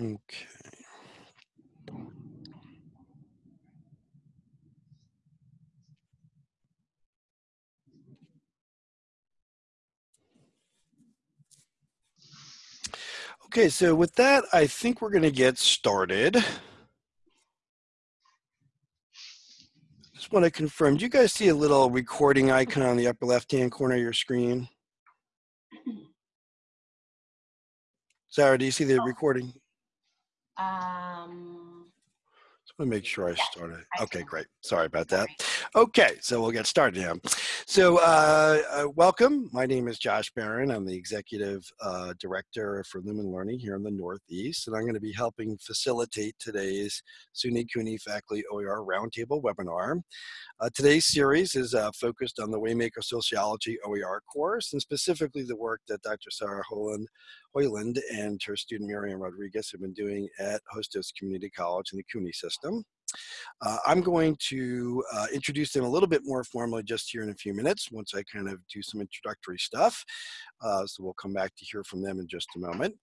Okay. Okay, so with that, I think we're going to get started. Just want to confirm, do you guys see a little recording icon on the upper left-hand corner of your screen? Sarah, do you see the oh. recording? Um, Just want to make sure I Yes, started. I Okay, great. Sorry about that. Okay, so we'll get started now. So, uh, uh, welcome. My name is Josh Baron. I'm the executive uh, director for Lumen Learning here in the Northeast, and I'm going to be helping facilitate today's SUNY CUNY Faculty OER Roundtable webinar. Uh, today's series is uh, focused on the Waymaker Sociology OER course, and specifically the work that Dr. Sarah Hoiland, Hoiland and her student Miriam Rodriguez have been doing at Hostos Community College in the CUNY system. Uh, I'm going to uh, introduce them a little bit more formally just here in a few minutes once I kind of do some introductory stuff. Uh, so we'll come back to hear from them in just a moment.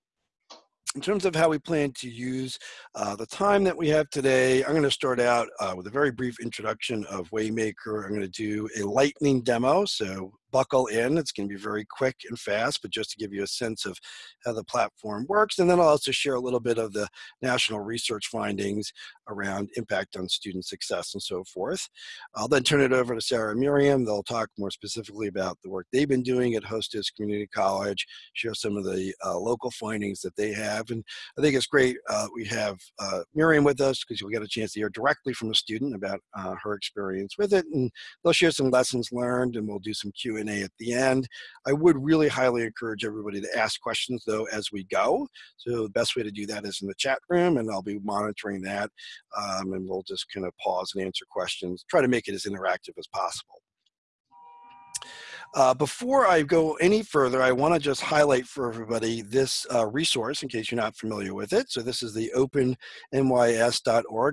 In terms of how we plan to use uh, the time that we have today, I'm going to start out uh, with a very brief introduction of Waymaker. I'm going to do a lightning demo, so buckle in. It's going to be very quick and fast, but just to give you a sense of how the platform works. And then I'll also share a little bit of the national research findings around impact on student success and so forth. I'll then turn it over to Sarah Miriam. They'll talk more specifically about the work they've been doing at Hostos Community College, share some of the uh, local findings that they have. And I think it's great uh, we have uh, Miriam with us because you'll get a chance to hear directly from a student about uh, her experience with it. And they'll share some lessons learned and we'll do some Q&A at the end. I would really highly encourage everybody to ask questions though as we go. So the best way to do that is in the chat room and I'll be monitoring that um, and we'll just kind of pause and answer questions, try to make it as interactive as possible. Uh, before I go any further, I want to just highlight for everybody this uh, resource in case you're not familiar with it. So this is the opennys.org,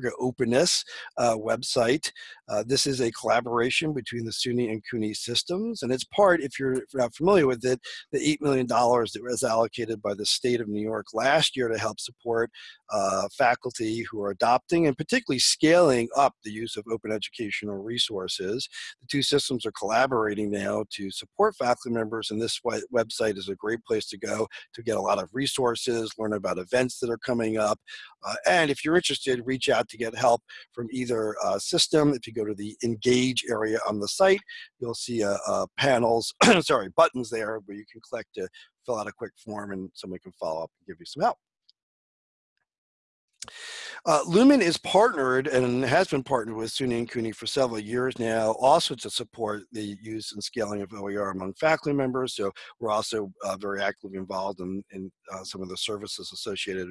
or openness uh, website. Uh, this is a collaboration between the SUNY and CUNY systems, and it's part, if you're not familiar with it, the $8 million that was allocated by the state of New York last year to help support uh, faculty who are adopting and particularly scaling up the use of open educational resources. The two systems are collaborating now to support faculty members, and this website is a great place to go to get a lot of resources, learn about events that are coming up, uh, and if you're interested, reach out to get help from either uh, system. If you go to the engage area on the site, you'll see uh, uh panels, sorry, buttons there where you can click to fill out a quick form and somebody can follow up and give you some help. Uh, Lumen is partnered and has been partnered with SUNY and CUNY for several years now, also to support the use and scaling of OER among faculty members. So we're also uh, very actively involved in, in uh, some of the services associated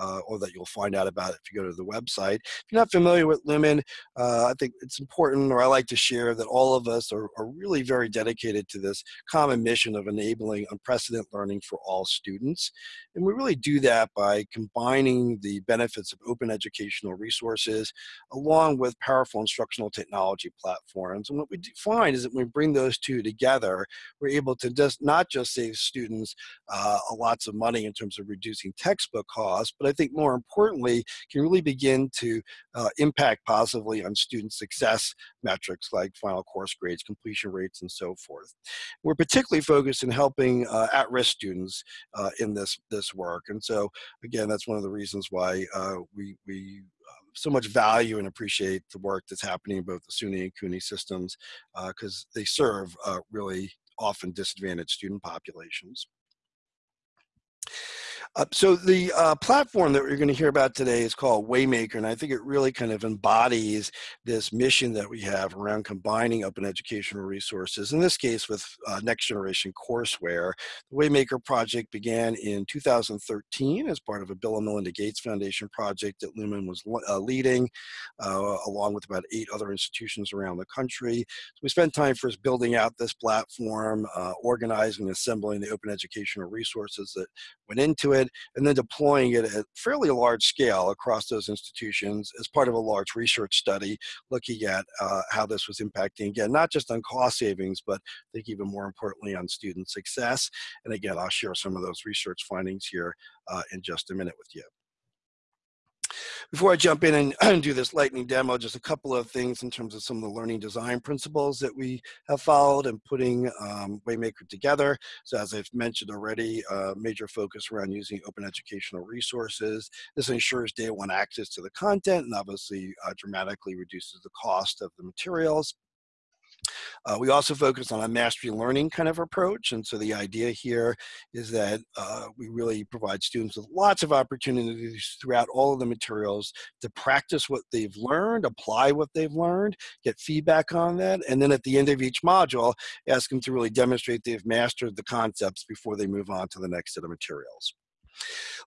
uh, or that you'll find out about if you go to the website. If you're not familiar with Lumen, uh, I think it's important, or I like to share, that all of us are, are really very dedicated to this common mission of enabling unprecedented learning for all students. And we really do that by combining the benefits of open educational resources along with powerful instructional technology platforms. And what we find is that when we bring those two together, we're able to just not just save students uh, lots of money in terms of reducing textbook costs, but I think more importantly, can really begin to uh, impact positively on student success metrics like final course grades, completion rates, and so forth. We're particularly focused in helping uh, at-risk students uh, in this, this work. And so, again, that's one of the reasons why uh, we, we uh, so much value and appreciate the work that's happening in both the SUNY and CUNY systems because uh, they serve uh, really often disadvantaged student populations. Uh, so the uh, platform that we're going to hear about today is called Waymaker, and I think it really kind of embodies this mission that we have around combining open educational resources, in this case with uh, next generation courseware. The Waymaker project began in 2013 as part of a Bill and Melinda Gates Foundation project that Lumen was uh, leading, uh, along with about eight other institutions around the country. So we spent time first building out this platform, uh, organizing and assembling the open educational resources that went into it, and then deploying it at fairly large scale across those institutions as part of a large research study looking at uh, how this was impacting, again, not just on cost savings, but I think even more importantly on student success. And again, I'll share some of those research findings here uh, in just a minute with you. Before I jump in and do this lightning demo, just a couple of things in terms of some of the learning design principles that we have followed in putting um, Waymaker together. So as I've mentioned already, uh, major focus around using open educational resources. This ensures day one access to the content and obviously uh, dramatically reduces the cost of the materials. Uh, we also focus on a mastery learning kind of approach. And so the idea here is that uh, we really provide students with lots of opportunities throughout all of the materials to practice what they've learned, apply what they've learned, get feedback on that. And then at the end of each module, ask them to really demonstrate they've mastered the concepts before they move on to the next set of materials.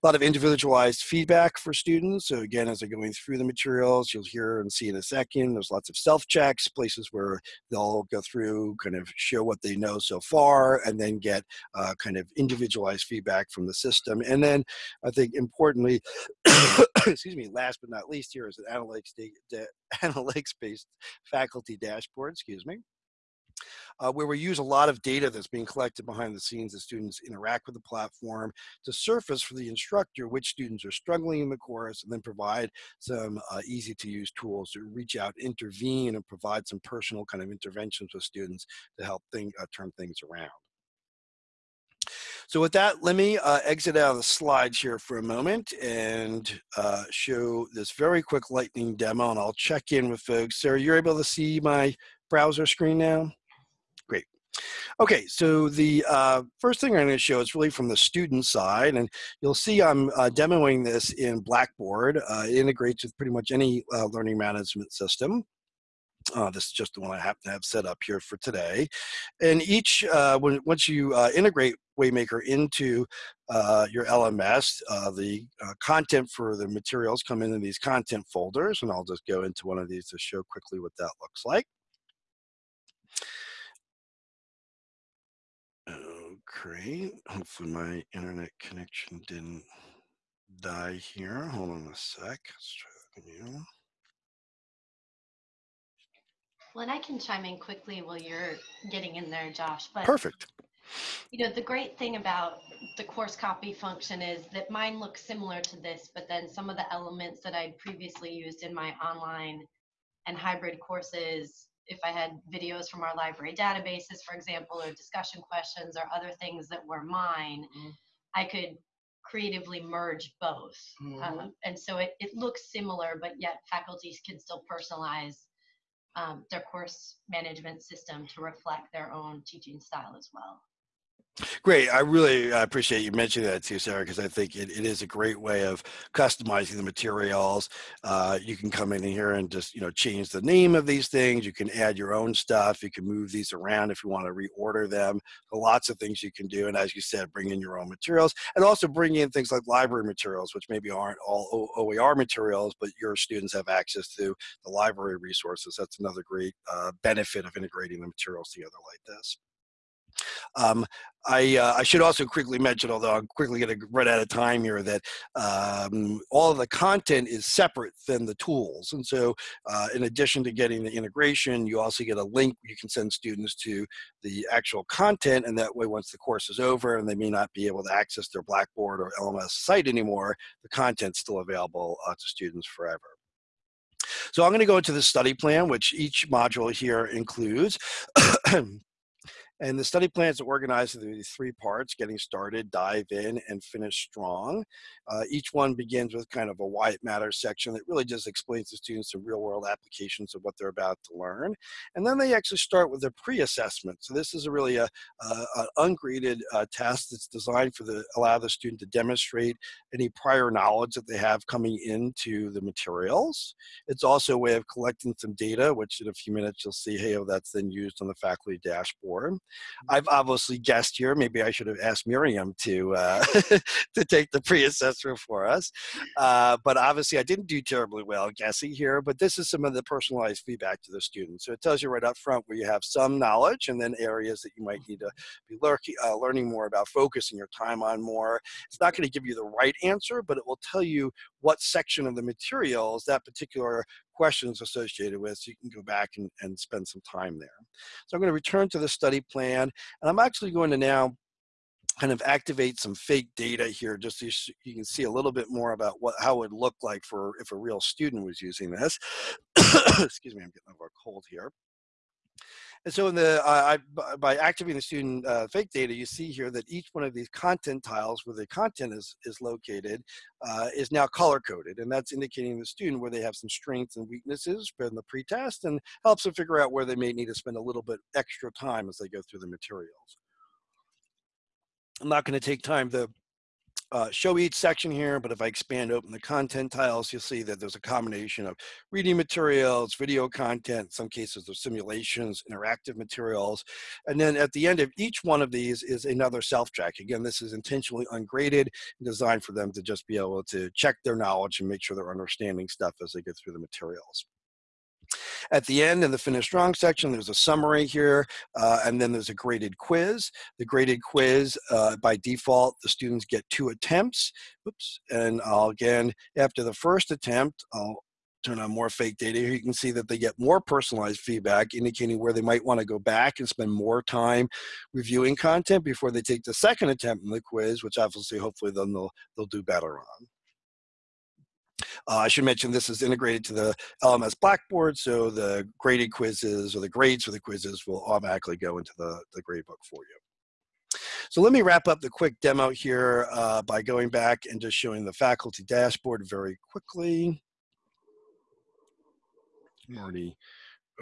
A lot of individualized feedback for students. So again, as they're going through the materials, you'll hear and see in a second, there's lots of self-checks, places where they'll go through, kind of show what they know so far, and then get uh, kind of individualized feedback from the system. And then I think importantly, excuse me, last but not least here is an analytics-based analytics faculty dashboard, excuse me uh, where we use a lot of data that's being collected behind the scenes as students interact with the platform to surface for the instructor which students are struggling in the course and then provide some uh, easy to use tools to reach out, intervene, and provide some personal kind of interventions with students to help thing, uh, turn things around. So with that, let me uh, exit out of the slides here for a moment and uh, show this very quick lightning demo and I'll check in with folks. Sarah, you're able to see my browser screen now? Okay, so the uh, first thing I'm going to show is really from the student side, and you'll see I'm uh, demoing this in Blackboard. Uh, it integrates with pretty much any uh, learning management system. Uh, this is just the one I happen to have set up here for today. And each, uh, when, once you integrate Waymaker into your LMS, the content for the materials come in these content folders, and I'll just go into one of these to show quickly what that looks like. Great. Hopefully my internet connection didn't die here. Hold on a sec. Let's try that again. Well, and I can chime in quickly while you're getting in there, Josh. But perfect. You know, the great thing about the course copy function is that mine looks similar to this, but then some of the elements that I'd previously used in my online and hybrid courses if I had videos from our library databases, for example, or discussion questions or other things that were mine, mm-hmm. I could creatively merge both. Mm-hmm. Um, and so it, it looks similar, but yet faculties can still personalize um, their course management system to reflect their own teaching style as well. Great. I really appreciate you mentioning that too, Sarah, because I think it, it is a great way of customizing the materials. Uh, you can come in here and just, you know, change the name of these things. You can add your own stuff. You can move these around if you want to reorder them. So lots of things you can do. And as you said, bring in your own materials and also bring in things like library materials, which maybe aren't all OER materials, but your students have access to the library resources. That's another great uh, benefit of integrating the materials together like this. Um, I, uh, I should also quickly mention, although I'm quickly going to run out of time here, that um, all of the content is separate than the tools. And so uh, in addition to getting the integration, you also get a link you can send students to the actual content. And that way, once the course is over and they may not be able to access their Blackboard or LMS site anymore, the content's still available uh, to students forever. So I'm going to go into the study plan, which each module here includes. And the study plan is organized into three parts, getting started, dive in, and finish strong. Uh, each one begins with kind of a why it matters section that really just explains to students some real world applications of what they're about to learn. And then they actually start with a pre-assessment. So this is a really a, a, an ungraded uh, test that's designed for the allow the student to demonstrate any prior knowledge that they have coming into the materials. It's also a way of collecting some data, which in a few minutes you'll see, hey, oh, that's then used on the faculty dashboard. I've obviously guessed here. Maybe I should have asked Miriam to uh, to take the pre-assessment for us. Uh, but obviously, I didn't do terribly well guessing here. But this is some of the personalized feedback to the students. So it tells you right up front where you have some knowledge, and then areas that you might need to be lurking, uh, learning more about, focusing your time on more. It's not going to give you the right answer, but it will tell you what section of the materials that particular questions associated with so you can go back and, and spend some time there. So I'm going to return to the study plan and I'm actually going to now kind of activate some fake data here just so you can see a little bit more about what how it would look like for if a real student was using this. Excuse me, I'm getting over a cold here. And so in the, uh, I, by activating the student uh, fake data, you see here that each one of these content tiles where the content is, is located uh, is now color coded. And that's indicating the student where they have some strengths and weaknesses in the pretest and helps them figure out where they may need to spend a little bit extra time as they go through the materials. I'm not going to take time to uh, show each section here, but if I expand open the content tiles, you'll see that there's a combination of reading materials, video content, in some cases there's simulations, interactive materials. And then at the end of each one of these is another self-track. Again, this is intentionally ungraded, and designed for them to just be able to check their knowledge and make sure they're understanding stuff as they go through the materials. At the end in the finish strong section, there's a summary here, uh, and then there's a graded quiz. The graded quiz, uh, by default, the students get two attempts. Oops, and I'll again, after the first attempt, I'll turn on more fake data. Here you can see that they get more personalized feedback, indicating where they might want to go back and spend more time reviewing content before they take the second attempt in the quiz, which obviously, hopefully, then they'll, they'll do better on. Uh, I should mention this is integrated to the LMS Blackboard, so the graded quizzes or the grades for the quizzes will automatically go into the, the gradebook for you. So let me wrap up the quick demo here uh, by going back and just showing the faculty dashboard very quickly. I'm already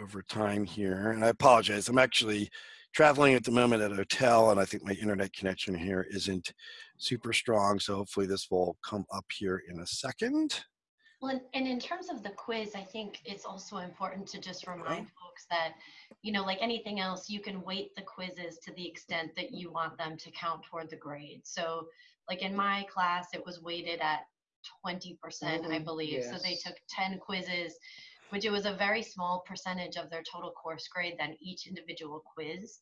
over time here, and I apologize. I'm actually traveling at the moment at a hotel, and I think my internet connection here isn't super strong, so hopefully this will come up here in a second. Well, and in terms of the quiz, I think it's also important to just remind folks that, you know, like anything else, you can weight the quizzes to the extent that you want them to count toward the grade. So, like in my class, it was weighted at 20%, percent I mm-hmm. believe. Yes. So they took 10 quizzes, which it was a very small percentage of their total course grade than each individual quiz.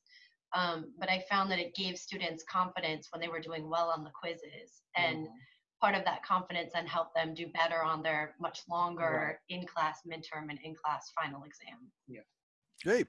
Um, but I found that it gave students confidence when they were doing well on the quizzes. And mm-hmm part of that confidence and help them do better on their much longer right. in-class midterm and in-class final exam. Yeah. Great.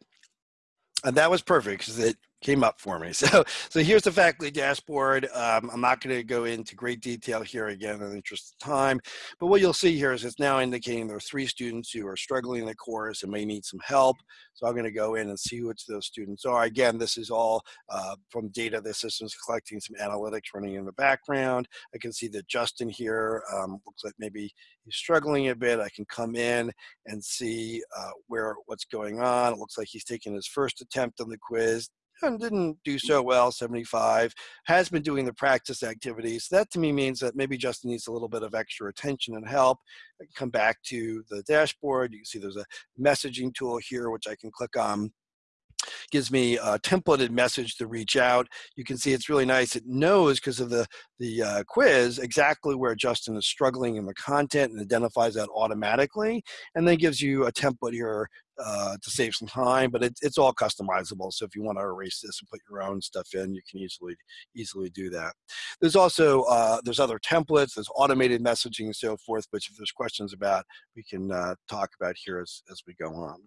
And that was perfect because it came up for me. So, so here's the faculty dashboard. Um, I'm not going to go into great detail here again in the interest of time, but what you'll see here is it's now indicating there are three students who are struggling in the course and may need some help. So I'm going to go in and see which those students are. Again, this is all uh, from data the system's collecting some analytics running in the background. I can see that Justin here um, looks like maybe he's struggling a bit. I can come in and see uh, where what's going on. It looks like he's taking his first attempt on the quiz and didn't do mm. so well, 75, has been doing the practice activities. That to me means that maybe Justin needs a little bit of extra attention and help. I come back to the dashboard. You can see there's a messaging tool here, which I can click on gives me a templated message to reach out. You can see it's really nice. It knows because of the, the uh, quiz exactly where Justin is struggling in the content and identifies that automatically and then gives you a template here uh, to save some time, but it, it's all customizable. So if you want to erase this and put your own stuff in, you can easily easily do that. There's also uh, there's other templates, there's automated messaging and so forth. Which if there's questions about, we can uh, talk about here as as we go on.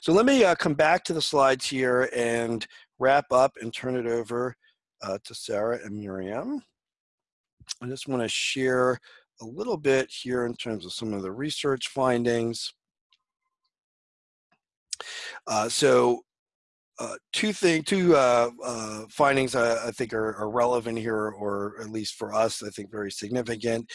So let me uh, come back to the slides here and wrap up and turn it over uh, to Sarah and Miriam. I just want to share a little bit here in terms of some of the research findings. Uh, so uh, two thing, two uh, uh, findings I, I think are, are, relevant here, or at least for us, I think very significant.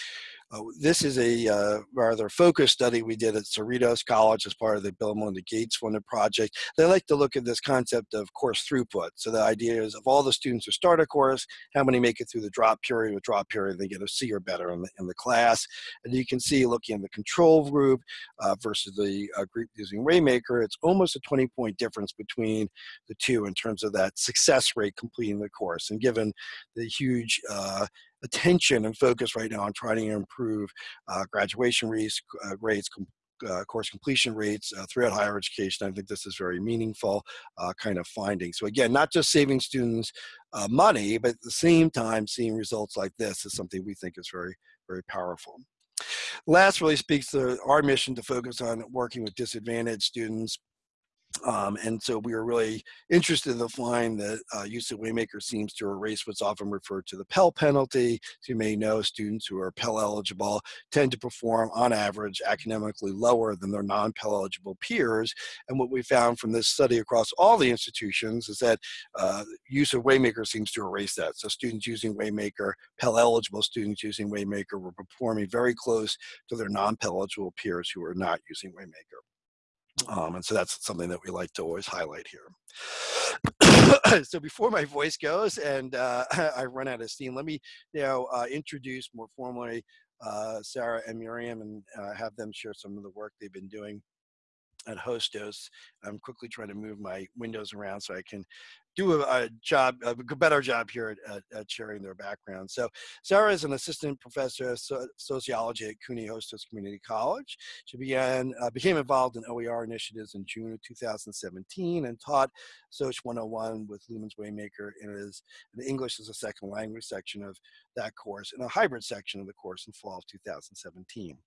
Uh, this is a uh, rather focused study we did at Cerritos College as part of the Bill and Melinda Gates funded project. They like to look at this concept of course throughput. So the idea is of all the students who start a course, how many make it through the drop period? With drop period, they get a C or better in the, in the class. And you can see looking at the control group uh, versus the uh, group using Waymaker, it's almost a 20 point difference between the two in terms of that success rate completing the course. And given the huge uh, attention and focus right now on trying to improve uh, graduation rates, uh, rates uh, course completion rates uh, throughout higher education. I think this is very meaningful uh, kind of finding. So again, not just saving students uh, money, but at the same time, seeing results like this is something we think is very, very powerful. Last really speaks to our mission to focus on working with disadvantaged students Um, and so we were really interested to find that uh, use of Waymaker seems to erase what's often referred to the Pell penalty. As you may know, students who are Pell eligible tend to perform on average academically lower than their non-Pell eligible peers. And what we found from this study across all the institutions is that uh, use of Waymaker seems to erase that. So students using Waymaker, Pell eligible students using Waymaker were performing very close to their non-Pell eligible peers who are not using Waymaker. Um, and so that's something that we like to always highlight here. so before my voice goes and uh, I run out of steam, let me now uh, introduce more formally uh, Sarah and Miriam and uh, have them share some of the work they've been doing at Hostos. I'm quickly trying to move my windows around so I can do a, a job, a better job here at, at, sharing their background. So Sarah is an assistant professor of so, sociology at CUNY Hostos Community College. She began, uh, became involved in OER initiatives in June of 2017 and taught Soch 101 with Lumen's Waymaker in his an English as a second language section of that course and a hybrid section of the course in fall of 2017.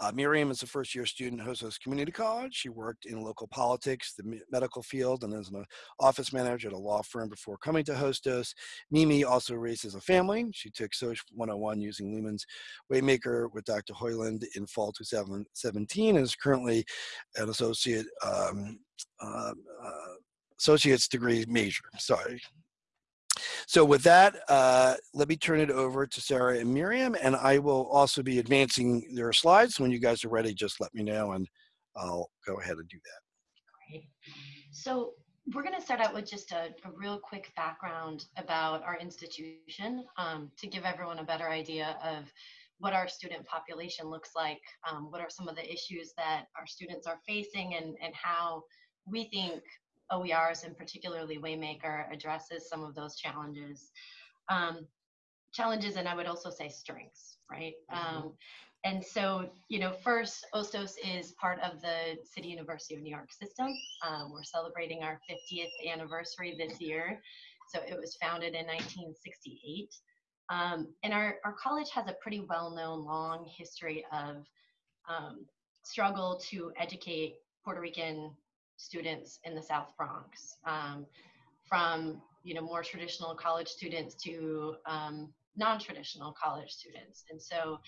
Uh, Miriam is a first year student at Hostos Community College. She worked in local politics, the medical field, and as an office manager at a law firm before coming to Hostos. Mimi also raises a family. She took Soch 101 using Lumen's Waymaker with Dr. Hoiland in fall 2017 and is currently an associate um, uh, uh, associate's degree major. Sorry, so with that, uh, let me turn it over to Sarah and Miriam, and I will also be advancing their slides. When you guys are ready, just let me know, and I'll go ahead and do that. Great. So we're going to start out with just a, a, real quick background about our institution um, to give everyone a better idea of what our student population looks like, um, what are some of the issues that our students are facing, and, and how we think OERs and particularly Waymaker addresses some of those challenges. Um, challenges and I would also say strengths, right? Mm-hmm. Um, and so, you know, first, Hostos is part of the City University of New York system. Um, we're celebrating our 50th anniversary this year. So it was founded in 1968. Um, and our, our college has a pretty well-known long history of um, struggle to educate Puerto Rican students in the South Bronx, um, from you know more traditional college students to um, non-traditional college students. And so,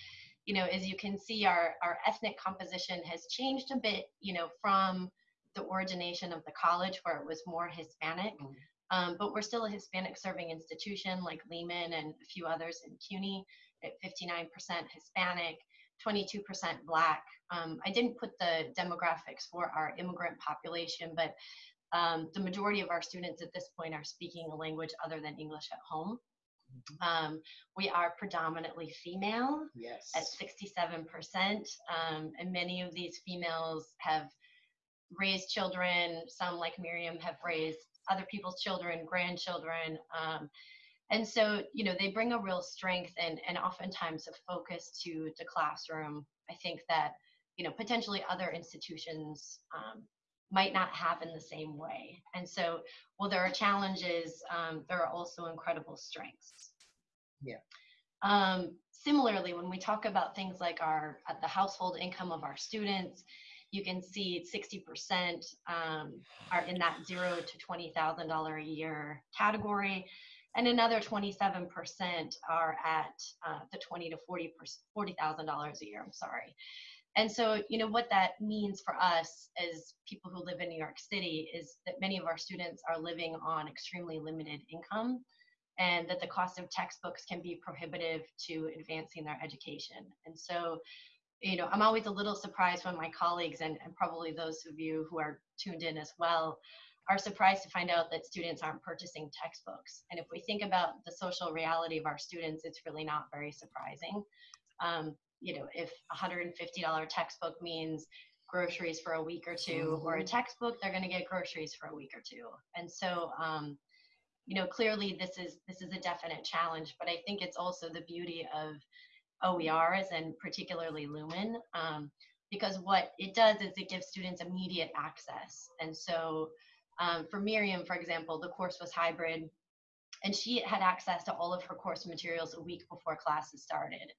you know, as you can see, our our ethnic composition has changed a bit, you know, from the origination of the college where it was more Hispanic. Mm-hmm. Um, but we're still a Hispanic serving institution like Lehman and a few others in CUNY at 59% Hispanic. 22% Black. Um, I didn't put the demographics for our immigrant population, but um, the majority of our students at this point are speaking a language other than English at home. Mm-hmm. Um, we are predominantly female yes. at 67%, um, and many of these females have raised children. Some, like Miriam, have raised other people's children, grandchildren. Um, and so you know they bring a real strength and and oftentimes a focus to the classroom. I think that you know potentially other institutions um, might not have in the same way. And so while there are challenges um, there are also incredible strengths. Yeah. Um, similarly when we talk about things like our uh, the household income of our students you can see 60% um, are in that zero to $20,000 a year category and another 27% are at uh, the 20 to 40 $40,000 a year. I'm sorry. And so, you know, what that means for us as people who live in New York City is that many of our students are living on extremely limited income and that the cost of textbooks can be prohibitive to advancing their education. And so, you know, I'm always a little surprised when my colleagues and, and probably those of you who are tuned in as well are surprised to find out that students aren't purchasing textbooks. And if we think about the social reality of our students, it's really not very surprising. Um, you know, if $150 textbook means groceries for a week or 2 mm-hmm. or a mm-hmm. textbook, they're going to get groceries for a week or two. And so, um, you know, clearly this is this is a definite challenge, but I think it's also the beauty of OERs and particularly Lumen, um, because what it does is it gives students immediate access. And so um, for Miriam, for example, the course was hybrid. and she had access to all of her course materials a week before classes started.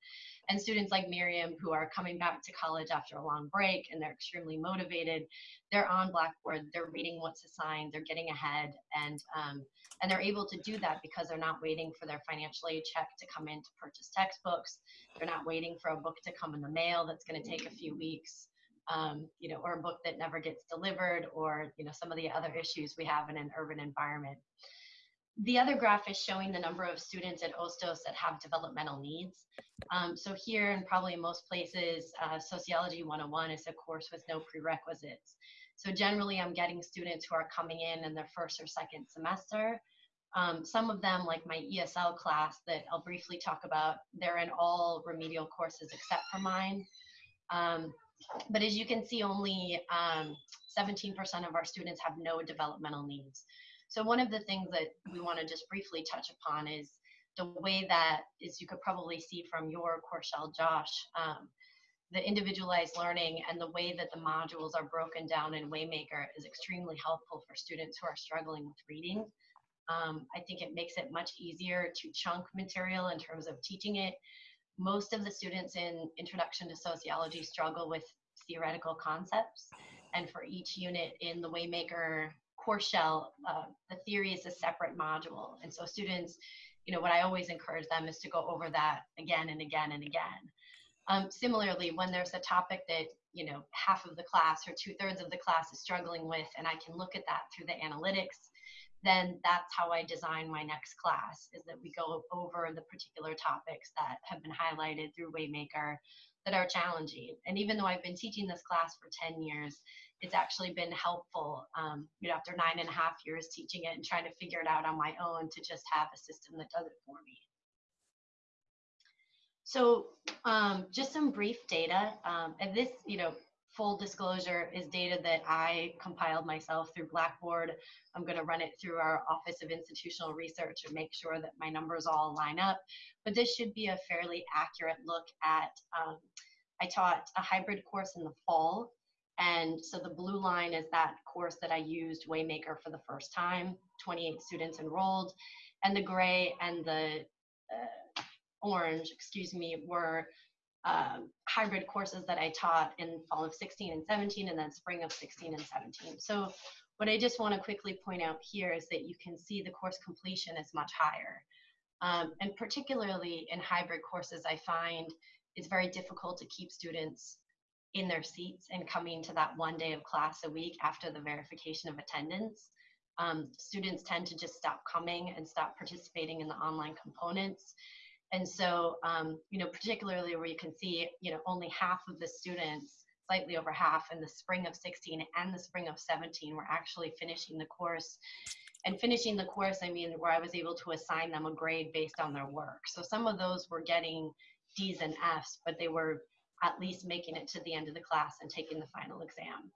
And students like Miriam, who are coming back to college after a long break and they're extremely motivated, they're on Blackboard, they're reading what's assigned, they're getting ahead, and um, and they're able to do that because they're not waiting for their financial aid check to come in to purchase textbooks. They're not waiting for a book to come in the mail that's going to take a few weeks. Um, you know, or a book that never gets delivered, or you know, some of the other issues we have in an urban environment. The other graph is showing the number of students at Hostos that have developmental needs. Um, so here and probably in most places, uh, Sociology 101 is a course with no prerequisites. So generally I'm getting students who are coming in in their first or second semester. Um, some of them, like my ESL class that I'll briefly talk about, they're in all remedial courses except for mine. Um, but as you can see, only 17% um, of our students have no developmental needs. So one of the things that we want to just briefly touch upon is the way that, as you could probably see from your course shell, Josh, um, the individualized learning and the way that the modules are broken down in Waymaker is extremely helpful for students who are struggling with reading. Um, I think it makes it much easier to chunk material in terms of teaching it. Most of the students in Introduction to Sociology struggle with theoretical concepts. And for each unit in the Waymaker course shell, uh, the theory is a separate module. And so students, you know, what I always encourage them is to go over that again and again and again. Um, similarly, when there's a topic that, you know, half of the class or two thirds of the class is struggling with, and I can look at that through the analytics, then that's how I design my next class is that we go over the particular topics that have been highlighted through Waymaker that are challenging. And even though I've been teaching this class for 10 years, it's actually been helpful, um, you know, after nine and a half years teaching it and trying to figure it out on my own to just have a system that does it for me. So um, just some brief data, um, and this, you know, full disclosure is data that I compiled myself through Blackboard. I'm going to run it through our Office of Institutional Research and make sure that my numbers all line up. But this should be a fairly accurate look at, um, I taught a hybrid course in the fall and so the blue line is that course that I used Waymaker for the first time, 28 students enrolled. And the gray and the uh, orange, excuse me, were um, hybrid courses that I taught in fall of 16 and 17 and then spring of 16 and 17. So what I just want to quickly point out here is that you can see the course completion is much higher. Um, and particularly in hybrid courses, I find it's very difficult to keep students in their seats and coming to that one day of class a week after the verification of attendance. Um, students tend to just stop coming and stop participating in the online components. And so, um, you know, particularly where you can see, you know, only half of the students, slightly over half in the spring of 16 and the spring of 17 were actually finishing the course. And finishing the course, I mean, where I was able to assign them a grade based on their work. So some of those were getting D's and F's, but they were at least making it to the end of the class and taking the final exam.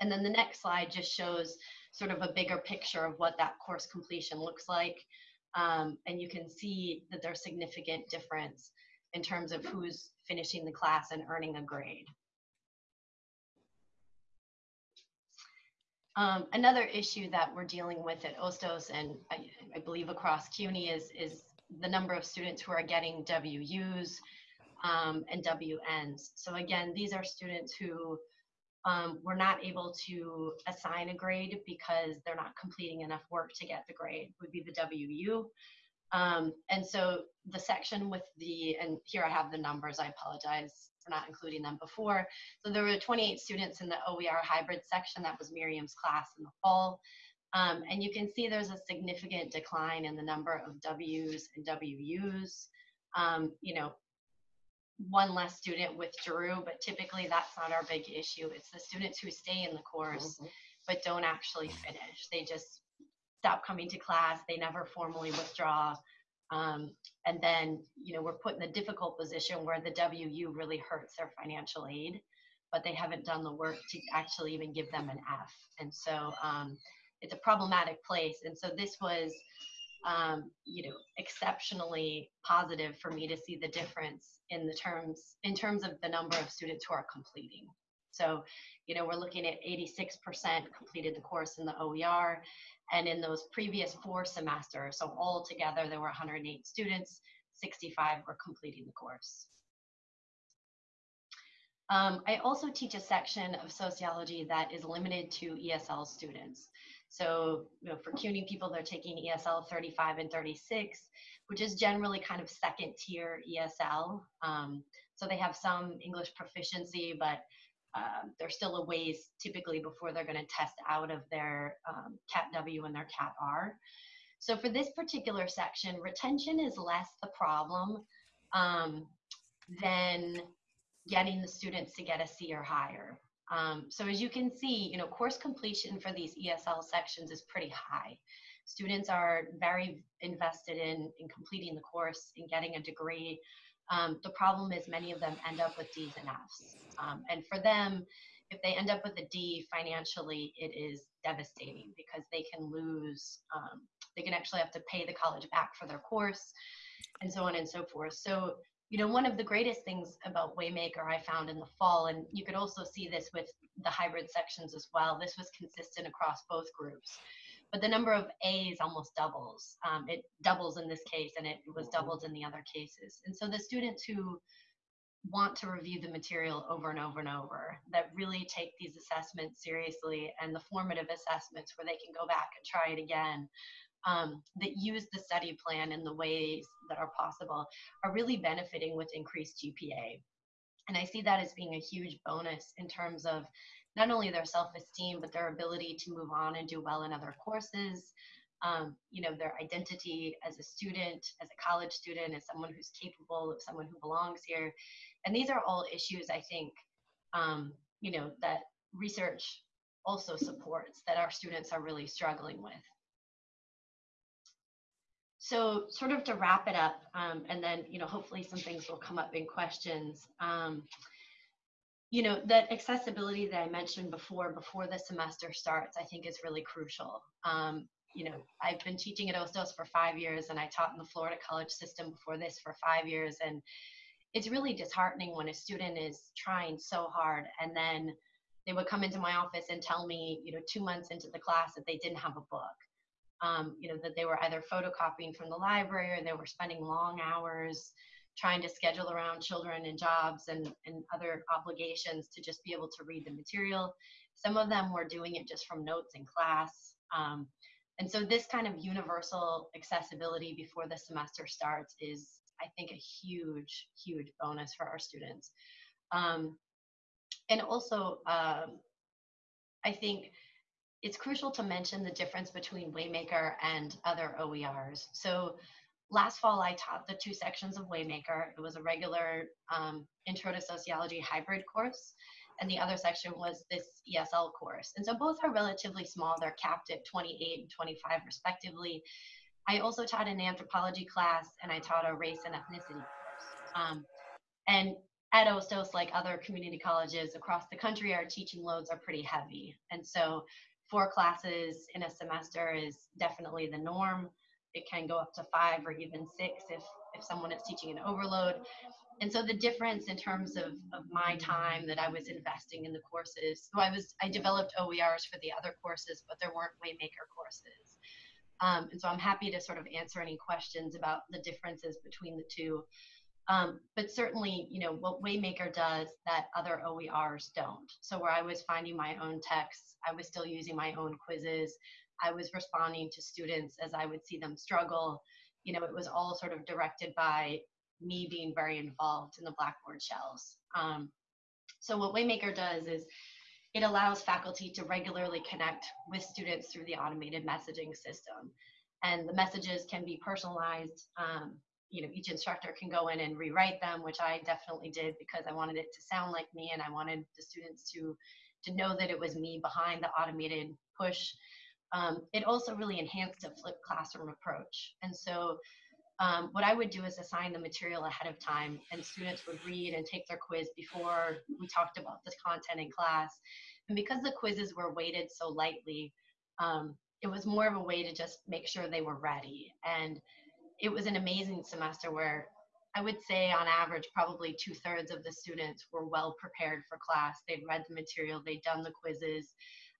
And then the next slide just shows sort of a bigger picture of what that course completion looks like. Um, and you can see that there's significant difference in terms of who's finishing the class and earning a grade. Um, another issue that we're dealing with at Hostos and I, I believe across CUNY is, is the number of students who are getting WUs um, and WNs. So again, these are students who um, were not able to assign a grade because they're not completing enough work to get the grade, would be the WU. Um, and so the section with the, and here I have the numbers, I apologize for not including them before. So there were 28 students in the OER hybrid section, that was Miriam's class in the fall. Um, and you can see there's a significant decline in the number of W's and WUs. Um, you know, one less student withdrew, but typically that's not our big issue. It's the students who stay in the course mm-hmm. but don't actually finish. They just stop coming to class, they never formally withdraw. Um, and then, you know, we're put in the difficult position where the WU really hurts their financial aid, but they haven't done the work to actually even give them an F. And so um, it's a problematic place. And so this was um, you know, exceptionally positive for me to see the difference in the terms in terms of the number of students who are completing. So, you know, we're looking at 86% completed the course in the OER. And in those previous four semesters, so all together, there were 108 students, 65 were completing the course. Um, I also teach a section of sociology that is limited to ESL students. So you know, for CUNY people, they're taking ESL 35 and 36, which is generally kind of second tier ESL. Um, so they have some English proficiency, but uh, there's still a ways typically before they're going to test out of their um, CAT W and their CAT R. So for this particular section, retention is less the problem um, than getting the students to get a C or higher. Um, so as you can see, you know, course completion for these ESL sections is pretty high. Students are very invested in, in completing the course and getting a degree. Um, the problem is many of them end up with D's and F's. Um, and for them, if they end up with a D financially, it is devastating because they can lose, um, they can actually have to pay the college back for their course and so on and so forth. So you know, one of the greatest things about Waymaker I found in the fall, and you could also see this with the hybrid sections as well, this was consistent across both groups. But the number of A's almost doubles. Um, it doubles in this case, and it was mm-hmm. doubled in the other cases. And so the students who want to review the material over and over and over, that really take these assessments seriously and the formative assessments where they can go back and try it again, um, that use the study plan in the ways that are possible are really benefiting with increased GPA. And I see that as being a huge bonus in terms of not only their self-esteem, but their ability to move on and do well in other courses, um, you know, their identity as a student, as a college student, as someone who's capable, of someone who belongs here. And these are all issues I think, um, you know, that research also supports that our students are really struggling with so sort of to wrap it up, um, and then you know hopefully some things will come up in questions. Um, you know that accessibility that I mentioned before, before the semester starts, I think is really crucial. Um, you know, I've been teaching at Hostos for five years, and I taught in the Florida college system before this for five years, and it's really disheartening when a student is trying so hard and then they would come into my office and tell me, you know, two months into the class that they didn't have a book um, you know, that they were either photocopying from the library or they were spending long hours trying to schedule around children and jobs and, and other obligations to just be able to read the material. Some of them were doing it just from notes in class. Um, and so this kind of universal accessibility before the semester starts is, I think, a huge, huge bonus for our students. Um, and also, um, I think it's crucial to mention the difference between Waymaker and other OERs. So last fall, I taught the two sections of Waymaker. It was a regular um, Intro to Sociology hybrid course, and the other section was this ESL course. And so both are relatively small. They're capped at 28 and 25 respectively. I also taught an anthropology class, and I taught a race and ethnicity course. Um, and at Hostos, like other community colleges across the country, our teaching loads are pretty heavy. And so four classes in a semester is definitely the norm. It can go up to five or even six if, if someone is teaching an overload. And so the difference in terms of, of my time that I was investing in the courses, so I was I developed OERs for the other courses, but there weren't Waymaker courses. Um, and so I'm happy to sort of answer any questions about the differences between the two. Um, but certainly, you know, what Waymaker does that other OERs don't. So where I was finding my own texts, I was still using my own quizzes. I was responding to students as I would see them struggle. You know, it was all sort of directed by me being very involved in the Blackboard shells. Um, so what Waymaker does is it allows faculty to regularly connect with students through the automated messaging system. And the messages can be personalized um, you know each instructor can go in and rewrite them which i definitely did because i wanted it to sound like me and i wanted the students to to know that it was me behind the automated push. Um, it also really enhanced a flipped classroom approach. And so um, what i would do is assign the material ahead of time and students would read and take their quiz before we talked about the content in class. And because the quizzes were weighted so lightly um, it was more of a way to just make sure they were ready. And it was an amazing semester where I would say on average, probably two thirds of the students were well prepared for class. They'd read the material, they'd done the quizzes.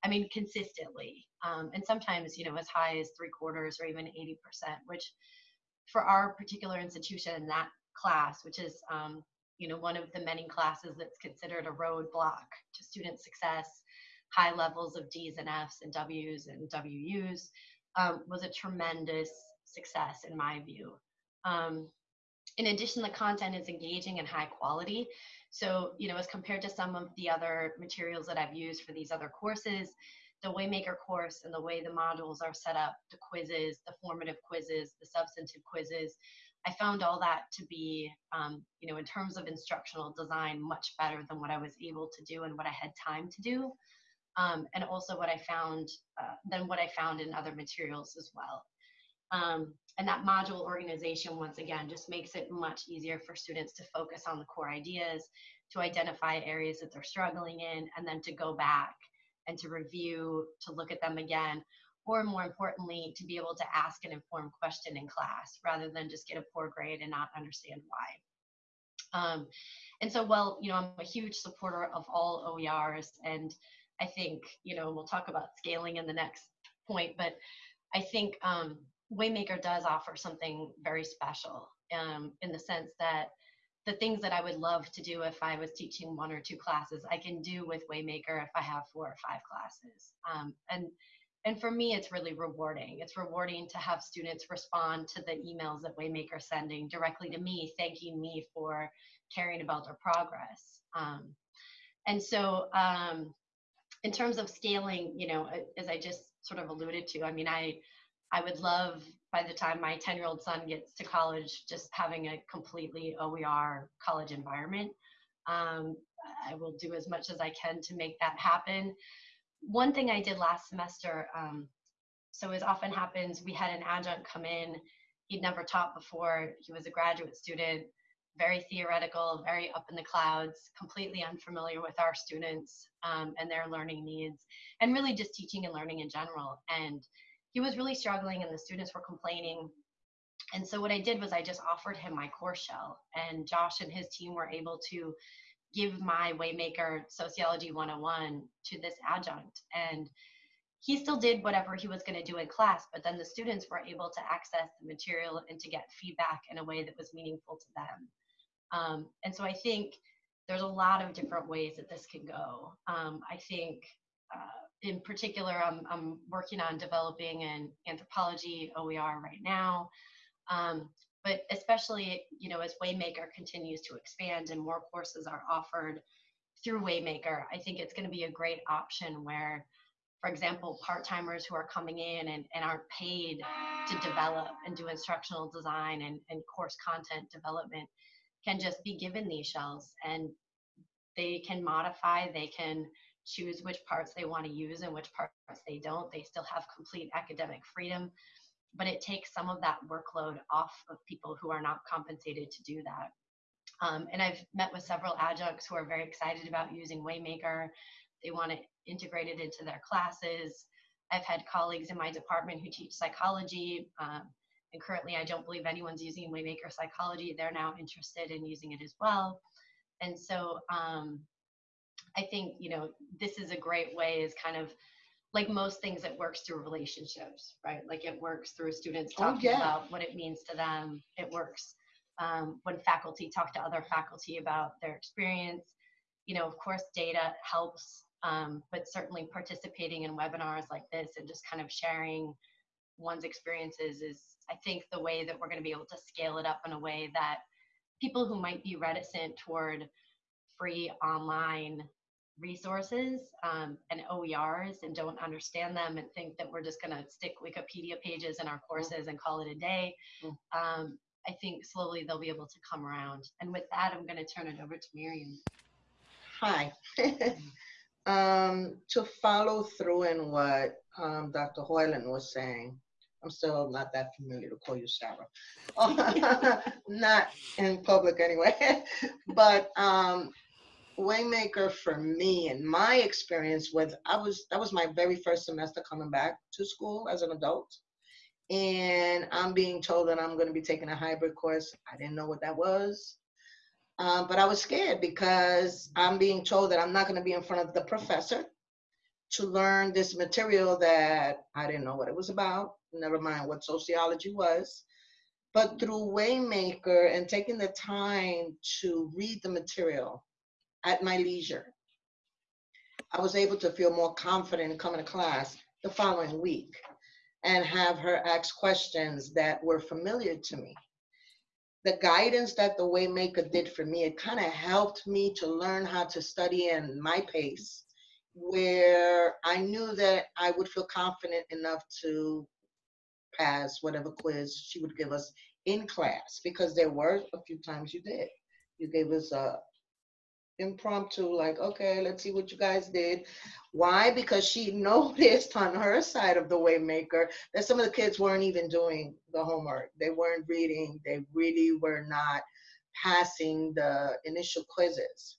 I mean, consistently. Um, and sometimes, you know, as high as three quarters or even 80%, which for our particular institution in that class, which is, um, you know, one of the many classes that's considered a roadblock to student success, high levels of D's and F's and W's and WU's, um, was a tremendous success in my view. Um, in addition, the content is engaging and high quality. So, you know, as compared to some of the other materials that I've used for these other courses, the Waymaker course and the way the modules are set up, the quizzes, the formative quizzes, the substantive quizzes, I found all that to be, um, you know, in terms of instructional design, much better than what I was able to do and what I had time to do. Um, and also what I found, uh, than what I found in other materials as well. Um, and that module organization, once again, just makes it much easier for students to focus on the core ideas, to identify areas that they're struggling in, and then to go back and to review, to look at them again, or more importantly, to be able to ask an informed question in class rather than just get a poor grade and not understand why. Um, and so, well, you know, I'm a huge supporter of all OERs, and I think, you know, we'll talk about scaling in the next point, but I think um, Waymaker does offer something very special um, in the sense that the things that I would love to do if I was teaching one or two classes, I can do with Waymaker if I have four or five classes. Um, and and for me, it's really rewarding. It's rewarding to have students respond to the emails that Waymaker sending directly to me, thanking me for caring about their progress. Um, and so, um, in terms of scaling, you know, as I just sort of alluded to, I mean, I I would love by the time my 10 year old son gets to college, just having a completely OER college environment. Um, I will do as much as I can to make that happen. One thing I did last semester, um, so as often happens, we had an adjunct come in. He'd never taught before. He was a graduate student, very theoretical, very up in the clouds, completely unfamiliar with our students um, and their learning needs, and really just teaching and learning in general. And he was really struggling and the students were complaining. And so what I did was I just offered him my course shell and Josh and his team were able to give my Waymaker Sociology 101 to this adjunct. And he still did whatever he was going to do in class, but then the students were able to access the material and to get feedback in a way that was meaningful to them. Um, and so I think there's a lot of different ways that this can go. Um, I think uh, in particular, I'm, I'm working on developing an anthropology OER right now. Um, but especially, you know, as Waymaker continues to expand and more courses are offered through Waymaker, I think it's going to be a great option where, for example, part-timers who are coming in and, and aren't paid to develop and do instructional design and, and course content development can just be given these shells and they can modify, they can choose which parts they want to use and which parts they don't. They still have complete academic freedom, but it takes some of that workload off of people who are not compensated to do that. Um, and I've met with several adjuncts who are very excited about using Waymaker. They want to integrate it into their classes. I've had colleagues in my department who teach psychology, um, and currently I don't believe anyone's using Waymaker Psychology. They're now interested in using it as well. And so um, I think, you know, this is a great way is kind of like most things it works through relationships, right? Like it works through students Oh, talking yeah. about what it means to them. It works um, when faculty talk to other faculty about their experience. You know, of course, data helps, um, but certainly participating in webinars like this and just kind of sharing one's experiences is, I think, the way that we're going to be able to scale it up in a way that people who might be reticent toward free online resources um, and OERs and don't understand them and think that we're just going to stick Wikipedia pages in our courses and call it a day. Mm. Um, I think slowly they'll be able to come around. And with that, I'm going to turn it over to Miriam. Hi. um, to follow through in what um, Dr. Hoiland was saying, I'm still not that familiar to call you Sarah. not in public anyway. but um, Waymaker for me and my experience with I was that was my very first semester coming back to school as an adult. and I'm being told that I'm going to be taking a hybrid course. I didn't know what that was. Um, but I was scared because I'm being told that I'm not going to be in front of the professor to learn this material that I didn't know what it was about, never mind what sociology was. But through Waymaker and taking the time to read the material at my leisure, I was able to feel more confident in coming to class the following week and have her ask questions that were familiar to me. The guidance that the Waymaker did for me, it kind of helped me to learn how to study in my pace, where I knew that I would feel confident enough to pass whatever quiz she would give us in class, because there were a few times you did. You gave us a impromptu, like, okay, let's see what you guys did. Why? Because she noticed on her side of the Waymaker that some of the kids weren't even doing the homework. They weren't reading. They really were not passing the initial quizzes.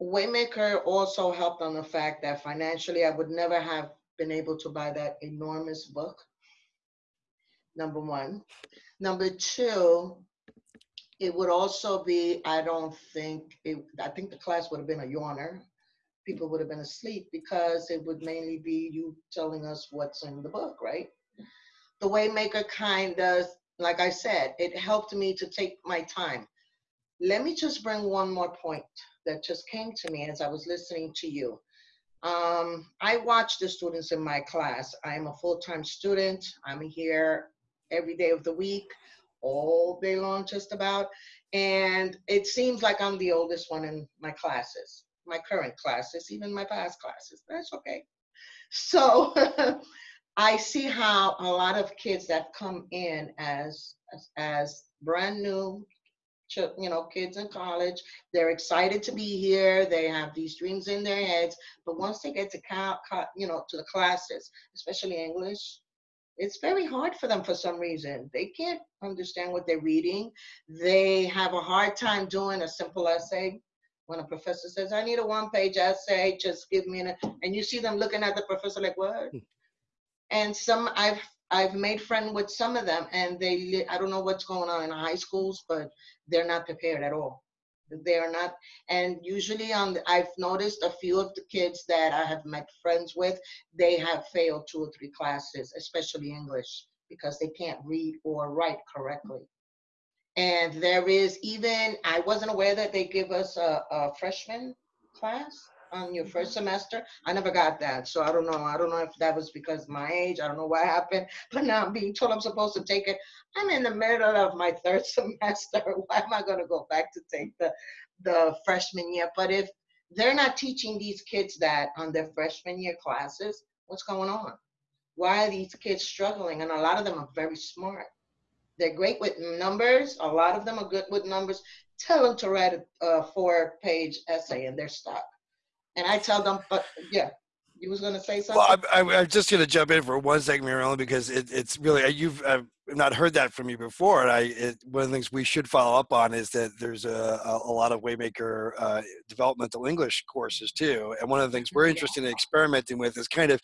Waymaker also helped on the fact that financially I would never have been able to buy that enormous book. Number one. Number two, it would also be, I don't think, it, I think the class would have been a yawner. People would have been asleep because it would mainly be you telling us what's in the book, right? The Waymaker kind of, like I said, it helped me to take my time. Let me just bring one more point that just came to me as I was listening to you. Um, I watch the students in my class. I'm a full-time student. I'm here every day of the week all day long just about. And it seems like I'm the oldest one in my classes, my current classes, even my past classes. That's okay. So I see how a lot of kids that come in as, as, as brand new you know, kids in college. They're excited to be here. They have these dreams in their heads. But once they get to, you know, to the classes, especially English, it's very hard for them for some reason. They can't understand what they're reading. They have a hard time doing a simple essay. When a professor says, I need a one page essay, just give me an, and you see them looking at the professor like, what? Hmm. and some, I've, I've made friend with some of them and they, I don't know what's going on in high schools, but they're not prepared at all they are not and usually on the, i've noticed a few of the kids that i have met friends with they have failed two or three classes especially english because they can't read or write correctly. And there is even i wasn't aware that they give us a, a freshman class on your first semester. I never got that. So I don't know. I don't know if that was because my age. I don't know what happened. But now I'm being told I'm supposed to take it. I'm in the middle of my third semester. Why am I going to go back to take the, the freshman year? But if they're not teaching these kids that on their freshman year classes, what's going on? Why are these kids struggling? And a lot of them are very smart. They're great with numbers. A lot of them are good with numbers. Tell them to write a, a four page essay and they're stuck. And I tell them, but yeah, you was going to say something. Well, I'm, I'm just going to jump in for one second, Marilyn, because it, it's really you've I've not heard that from you before, and I it, one of the things we should follow up on is that there's a, a, a lot of Waymaker uh, developmental English courses too, and one of the things we're interested in experimenting with is kind of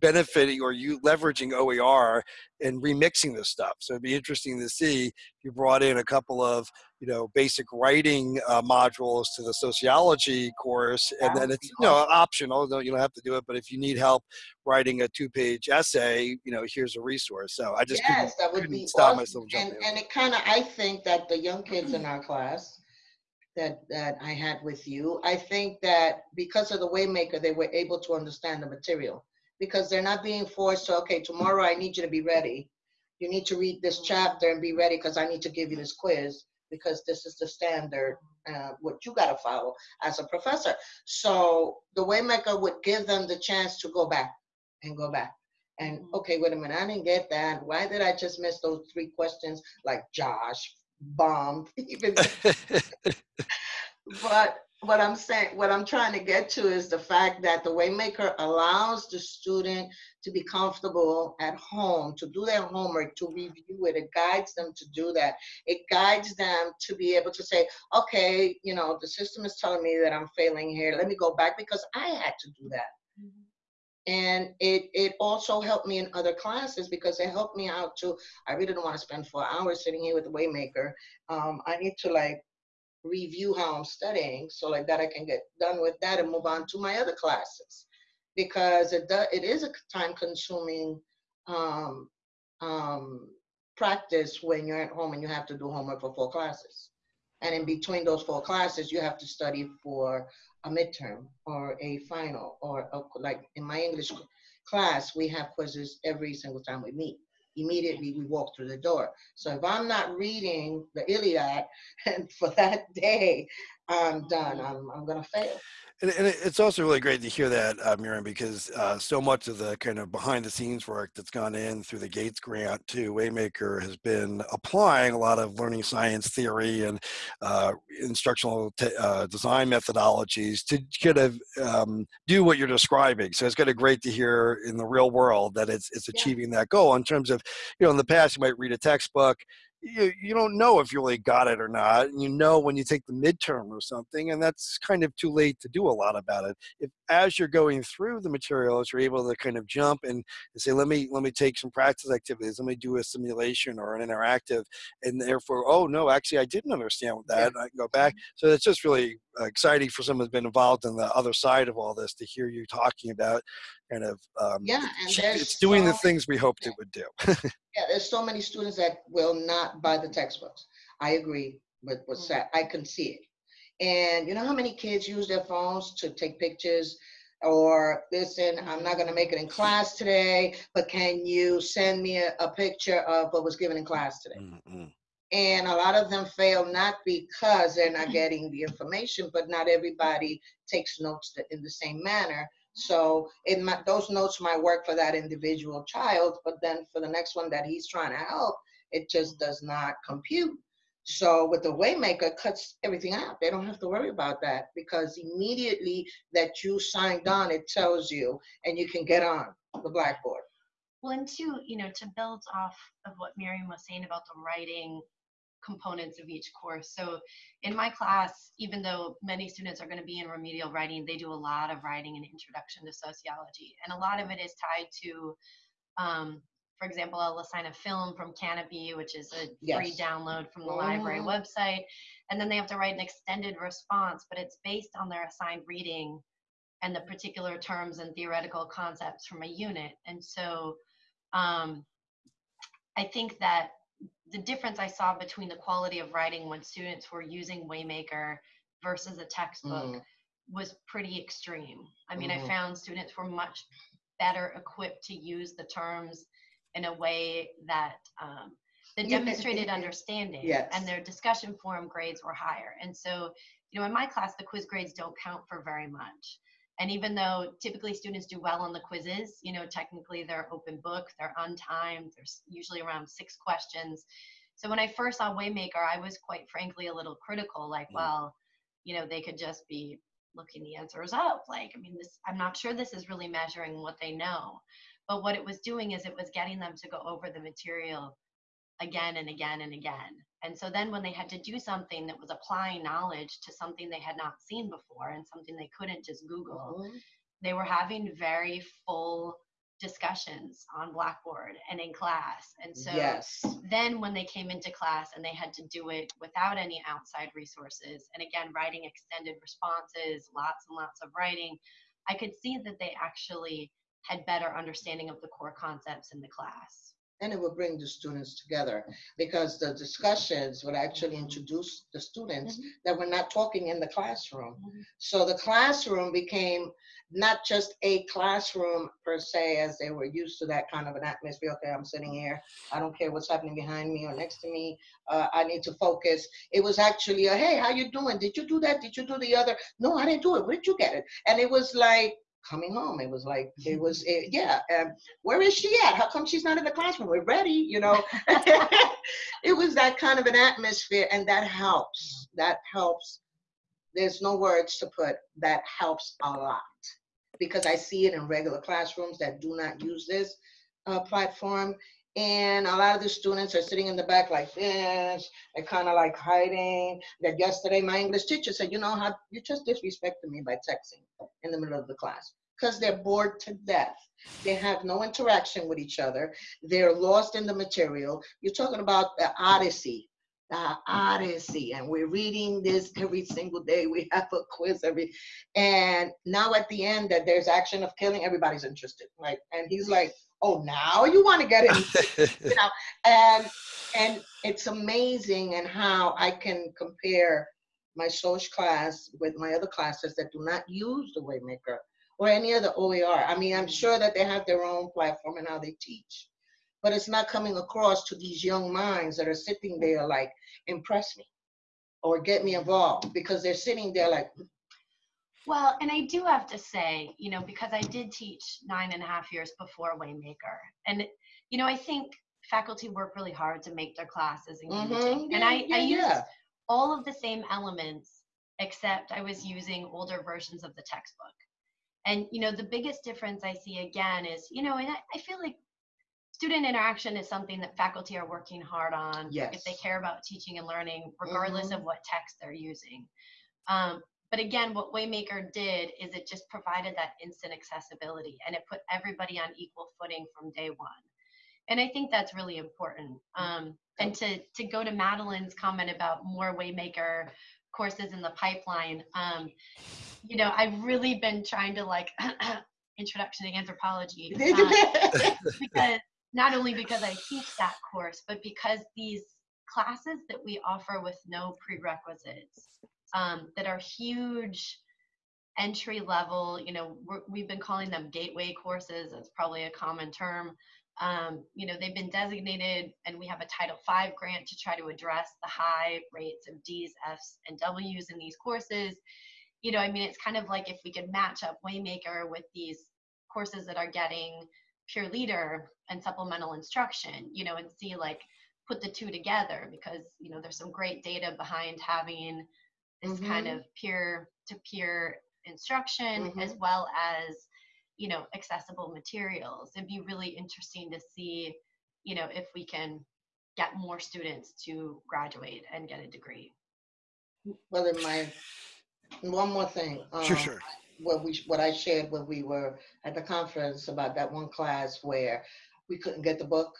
benefiting or you leveraging OER and remixing this stuff. So it'd be interesting to see if you brought in a couple of you know basic writing uh, modules to the sociology course, and then it's you know optional. You don't have to do it, but if you need help writing a two-page essay, you know here's a resource. So I just yes, that would be stop awesome. myself and, and it kind of I think that the young kids in our class that that I had with you. I think that because of the Waymaker, they were able to understand the material because they're not being forced to, okay, tomorrow I need you to be ready. You need to read this chapter and be ready because I need to give you this quiz because this is the standard, uh, what you got to follow as a professor. So the Waymaker would give them the chance to go back and go back. And mm-hmm. okay, wait a minute, I didn't get that. Why did I just miss those three questions like Josh bombed? Even but what I'm saying, what I'm trying to get to is the fact that the Waymaker allows the student to be comfortable at home, to do their homework, to review it. It guides them to do that. It guides them to be able to say, okay, you know, the system is telling me that I'm failing here. Let me go back because I had to do that. Mm-hmm. And it, it also helped me in other classes because it helped me out to, I really don't want to spend four hours sitting here with the Waymaker. Um, I need to like review how I'm studying so like that I can get done with that and move on to my other classes because it does, it is a time consuming um, um, practice when you're at home and you have to do homework for four classes. And in between those four classes, you have to study for a midterm or a final or a, like in my English class, we have quizzes every single time we meet. Immediately we walk through the door. So if I'm not reading the Iliad for that day, I'm done. Mm-hmm. I'm, I'm gonna fail. And, and it's also really great to hear that, uh, Miriam, because uh, so much of the kind of behind the scenes work that's gone in through the Gates grant to Waymaker has been applying a lot of learning science theory and uh, instructional uh, design methodologies to kind of um, do what you're describing. So it's kind of great to hear in the real world that it's, it's achieving yeah. that goal in terms of, you know, in the past you might read a textbook you, you don't know if you really got it or not. And you know when you take the midterm or something, and that's kind of too late to do a lot about it. If as you're going through the materials, you're able to kind of jump and, and say, let me let me take some practice activities, let me do a simulation or an interactive, and therefore, oh no, actually I didn't understand that. Yeah. I can go back. Mm-hmm. So it's just really exciting for someone who's been involved in the other side of all this to hear you talking about kind of um, yeah, and it's doing so, the things we hoped yeah. it would do. yeah, there's so many students that will not buy the textbooks. I agree with what's mm-hmm. said. I can see it. And you know how many kids use their phones to take pictures or listen, I'm not going to make it in class today, but can you send me a, a picture of what was given in class today? Mm-hmm. And a lot of them fail not because they're not mm-hmm. getting the information, but not everybody takes notes in the same manner. So it might, those notes might work for that individual child, but then for the next one that he's trying to help, it just does not compute. So with the Waymaker, cuts everything out. They don't have to worry about that because immediately that you signed on, it tells you, and you can get on the Blackboard. Well, and to you know, to build off of what Miriam was saying about the writing components of each course. So in my class, even though many students are going to be in remedial writing, they do a lot of writing in Introduction to Sociology. And a lot of it is tied to, um, for example, I'll assign a film from Kanopy, which is a yes. free download from the oh. library website. And then they have to write an extended response, but it's based on their assigned reading and the particular terms and theoretical concepts from a unit. And so um, I think that the difference I saw between the quality of writing when students were using Waymaker versus a textbook mm. was pretty extreme. I mean, mm. I mm-hmm. found students were much better equipped to use the terms in a way that um, that demonstrated understanding yes. and their discussion forum grades were higher. And so, you know, in my class, the quiz grades don't count for very much. And even though typically students do well on the quizzes, you know, technically they're open book, they're on untimed, there's usually around six questions. So when I first saw Waymaker, I was quite frankly a little critical, like, mm. well, you know, they could just be looking the answers up. Like, I mean, this, I'm not sure this is really measuring what they know. But what it was doing is it was getting them to go over the material again and again and again. And so then when they had to do something that was applying knowledge to something they had not seen before and something they couldn't just Google, mm-hmm. they were having very full discussions on Blackboard and in class. And so yes. then when they came into class and they had to do it without any outside resources, and again, writing extended responses, lots and lots of writing, I could see that they actually had better understanding of the core concepts in the class and it would bring the students together because the discussions would actually introduce the students mm-hmm. that were not talking in the classroom. Mm-hmm. So the classroom became not just a classroom per se, as they were used to that kind of an atmosphere. Okay, I'm sitting here. I don't care what's happening behind me or next to me. Uh, I need to focus. It was actually a, hey, how you doing? Did you do that? Did you do the other? No, I didn't do it. Where did you get it? And it was like coming home. It was like it was it, yeah. Um, where is she at? How come she's not in the classroom? We're ready, you know. it was that kind of an atmosphere, and that helps. That helps. There's no words to put. That helps a lot because I see it in regular classrooms that do not use this uh, platform. And a lot of the students are sitting in the back like this, they're kind of like hiding. That yesterday my English teacher said, you know how you just disrespected me by texting in the middle of the class. because they're bored to death. They have no interaction with each other. They're lost in the material. You're talking about the Odyssey, the Odyssey, and we're reading this every single day. We have a quiz every, and now at the end that there's action of killing, everybody's interested, right? And he's like, "Oh, now you want to get in?" you know, and and it's amazing and how I can compare my social class with my other classes that do not use the Waymaker or any other OER. I mean, I'm sure that they have their own platform and how they teach, but it's not coming across to these young minds that are sitting there like, impress me or get me involved because they're sitting there like, Well, and I do have to say, you know, because I did teach nine and a half years before Waymaker, and you know, I think faculty work really hard to make their classes engaging, Mhm, and I, yeah, I used yeah. all of the same elements, except I was using older versions of the textbook. And you know, the biggest difference I see again is, you know, and I, I feel like student interaction is something that faculty are working hard on if they care about teaching and learning, regardless Mhm. of what text they're using. Um, but again, what Waymaker did is it just provided that instant accessibility and it put everybody on equal footing from day one. And I think that's really important. Um, and to, to go to Madeline's comment about more Waymaker courses in the pipeline, um, you know, I've really been trying to like introduction to anthropology because not only because I teach that course, but because these classes that we offer with no prerequisites um, that are huge entry level, you know, we're, we've been calling them gateway courses. it's probably a common term. Um, you know, they've been designated, and we have a Title V grant to try to address the high rates of D's, F's, and W's in these courses. You know, I mean, it's kind of like if we could match up Waymaker with these courses that are getting peer leader and supplemental instruction, you know, and see like put the two together because, you know, there's some great data behind having this kind Mhm. of peer to peer instruction as Mhm. well as, you know, accessible materials. It'd be really interesting to see, you know, if we can get more students to graduate and get a degree. well, in my, one more thing. Sure, um, sure. what we what I shared when we were at the conference about that one class where we couldn't get the book,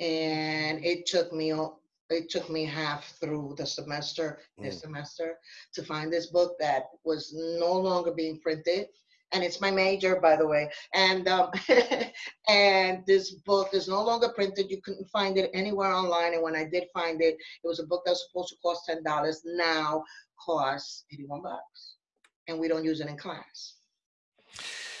and it took me al- it took me half through the semester this semester to find this book that was no longer being printed. And it's my major, by the way. And um, and this book is no longer printed. You couldn't find it anywhere online. And when I did find it, it was a book that was supposed to cost ten dollars. Now costs eighty-one bucks and we don't use it in class.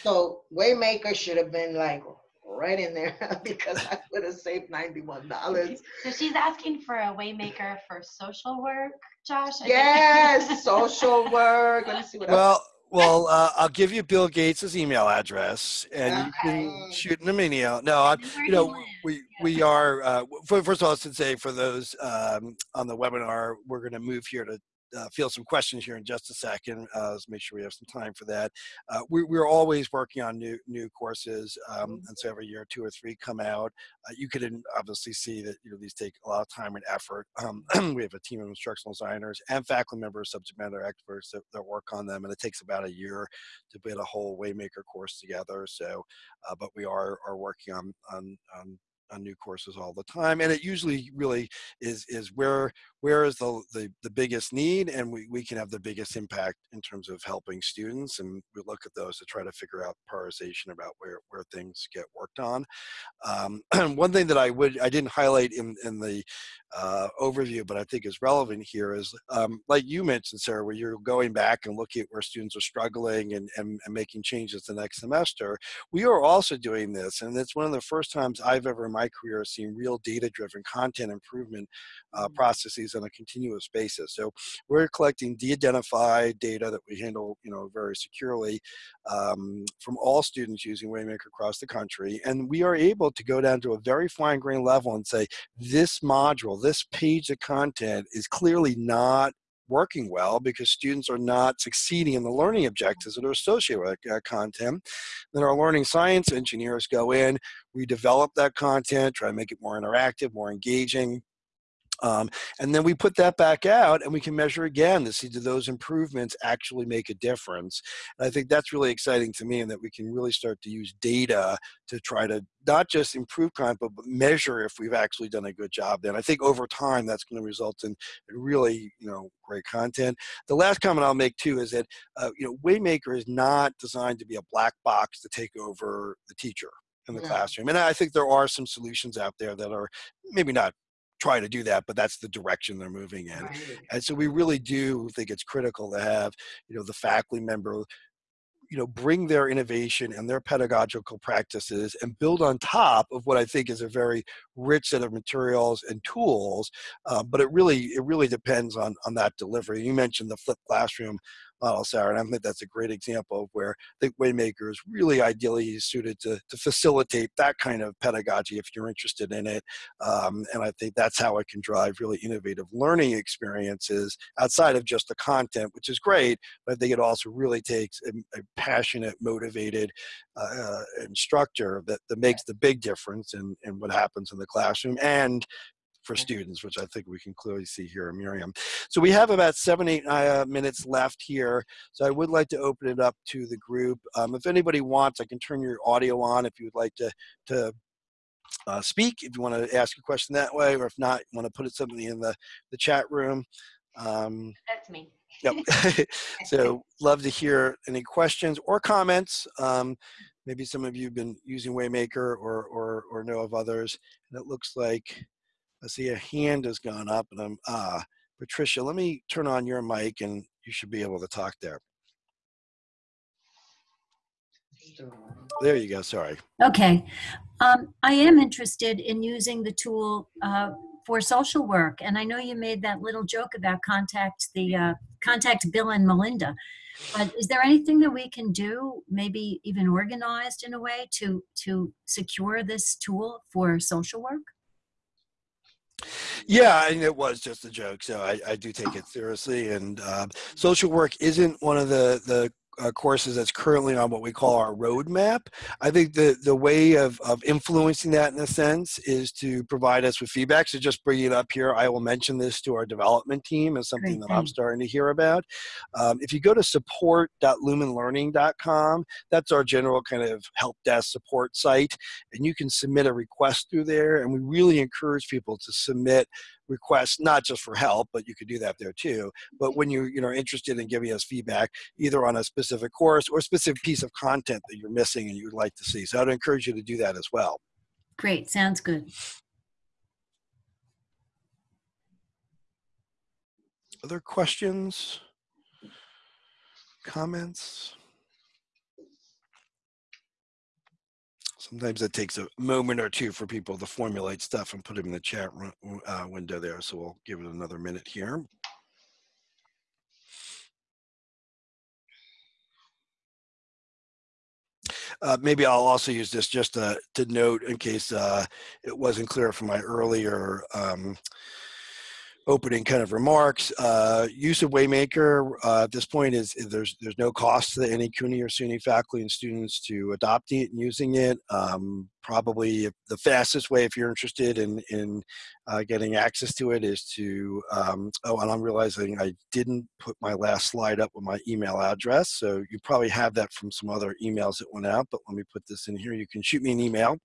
So Waymaker should have been like right in there because I would have saved ninety-one dollars. So she's asking for a waymaker for social work, Josh. I think. Yes, social work. Let me see what else. Well, well, uh, I'll give you Bill Gates' email address, and you can Okay. shoot him an email. No, I, And where you know, we Yeah. we are. Uh, first of all, I should say for those um, on the webinar, we're going to move here to uh, field some questions here in just a second. Uh, let's make sure we have some time for that. Uh, we, we're always working on new new courses, um, and so every year two or three come out. Uh, you could in- obviously see that you know these take a lot of time and effort. Um, we have a team of instructional designers and faculty members, subject matter experts that, that work on them, and it takes about a year to put a whole Waymaker course together. So, uh, but we are are working on on on on new courses all the time and it usually really is is where where is the the, the biggest need and we, we can have the biggest impact in terms of helping students and we look at those to try to figure out prioritization about where where things get worked on. Um, one thing that i would i didn't highlight in in the uh, overview but i think is relevant here is um, like you mentioned sarah where you're going back and looking at where students are struggling and, and, and making changes the next semester we are also doing this and it's one of the first times i've ever in my career seen real data driven content improvement uh, processes on a continuous basis so we're collecting de-identified data that we handle you know very securely um, from all students using waymaker across the country and we are able to go down to a very fine grained level and say this module this page of content is clearly not working well because students are not succeeding in the learning objectives that are associated with that content. Then our learning science engineers go in, we develop that content, try to make it more interactive, more engaging, Um, and then we put that back out and we can measure again to see do those improvements actually make a difference. And I think that's really exciting to me and that we can really start to use data to try to not just improve content, but measure if we've actually done a good job then. I think over time that's going to result in really, you know, great content. The last comment I'll make too is that, uh, you know, Waymaker is not designed to be a black box to take over the teacher in the classroom. And I think there are some solutions out there that are maybe not try to do that, but that's the direction they're moving in. Right. And so we really do think it's critical to have, you know, the faculty member you know bring their innovation and their pedagogical practices and build on top of what i think is a very rich set of materials and tools uh, but it really it really depends on on that delivery you mentioned the flipped classroom model, Sarah. And I think that's a great example of where I think Waymaker is really ideally suited to, to facilitate that kind of pedagogy if you're interested in it. Um, and I think that's how it can drive really innovative learning experiences outside of just the content, which is great, but I think it also really takes a, a passionate, motivated uh, instructor that, that makes the big difference in, in what happens in the classroom and for students, which I think we can clearly see here Miriam. So we have about seven, eight uh, minutes left here. So I would like to open it up to the group. Um, if anybody wants, I can turn your audio on if you would like to, to uh, speak, if you want to ask a question that way, or if not, you want to put it something in the, the chat room. Um, That's me. Yep. so love to hear any questions or comments. Um, maybe some of you have been using Waymaker or, or, or know of others. And it looks like I see a hand has gone up and I'm, ah, Patricia, let me turn on your mic and you should be able to talk there. There you go, sorry. Okay. Um, I am interested in using the tool uh, for social work. And I know you made that little joke about contact the uh, contact Bill and Melinda. But is there anything that we can do, maybe even organized in a way to to secure this tool for social work? Yeah, and it was just a joke, so I, I do take it seriously. And uh, social work isn't one of the the uh, courses that's currently on what we call our roadmap. I think the the way of of influencing that in a sense is to provide us with feedback. So just bringing it up here, I will mention this to our development team as something Great, that I'm starting to hear about. Um, if you go to support.lumenlearning.com, that's our general kind of help desk support site, and you can submit a request through there. And we really encourage people to submit requests, not just for help, but you could do that there too. But when you you know are interested in giving us feedback, either on a specific course or specific piece of content that you're missing and you would like to see, so I'd encourage you to do that as well. Great, sounds good. Other questions? Comments? Sometimes it takes a moment or two for people to formulate stuff and put them in the chat uh, window there. So we'll give it another minute here. Uh, maybe I'll also use this just to, to note in case uh, it wasn't clear from my earlier um, opening kind of remarks. Uh, use of Waymaker uh, at this point is, there's there's no cost to any CUNY or SUNY faculty and students to adopting it and using it. Um, probably the fastest way if you're interested in in uh, getting access to it is to um, oh and I'm realizing I didn't put my last slide up with my email address so you probably have that from some other emails that went out but let me put this in here you can shoot me an email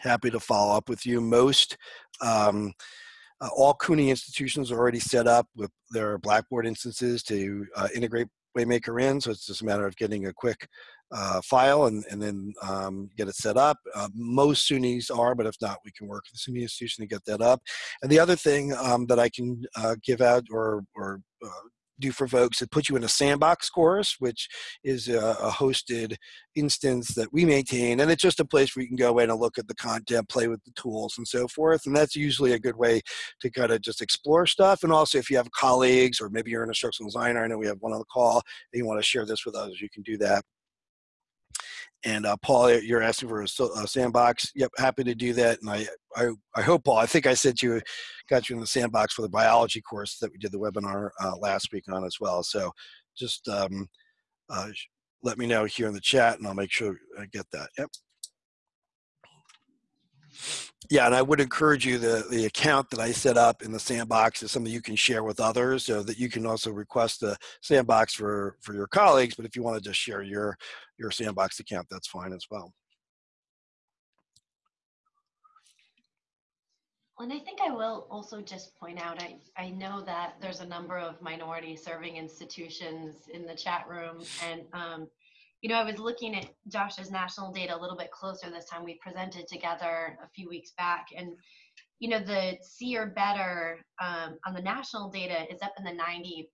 happy to follow up with you most um, uh, all CUNY institutions are already set up with their Blackboard instances to uh, integrate Waymaker in, so it's just a matter of getting a quick uh, file and, and then um, get it set up. Uh, most SUNYs are, but if not, we can work with the SUNY institution to get that up. And the other thing um, that I can uh, give out or, or uh, do for folks. It puts you in a sandbox course, which is a, a, hosted instance that we maintain. And it's just a place where you can go in and look at the content, play with the tools and so forth. And that's usually a good way to kind of just explore stuff. And also if you have colleagues or maybe you're an instructional designer, I know we have one on the call, and you want to share this with others, you can do that. And uh, Paul, you're asking for a, a, sandbox. Yep, happy to do that. And I, I, I hope, Paul, I think I said you, got you in the sandbox for the biology course that we did the webinar uh, last week on as well. So just um, uh, let me know here in the chat and I'll make sure I get that. Yep. Yeah, and I would encourage you, the, the account that I set up in the sandbox is something you can share with others so that you can also request the sandbox for, for your colleagues. But if you want to just share your, your sandbox account, that's fine as well. And I think I will also just point out, I, I know that there's a number of minority serving institutions in the chat room. And, um, you know, I was looking at Josh's national data a little bit closer this time. We presented together a few weeks back. And, you know, the C or better um, on the national data is up in the 90%,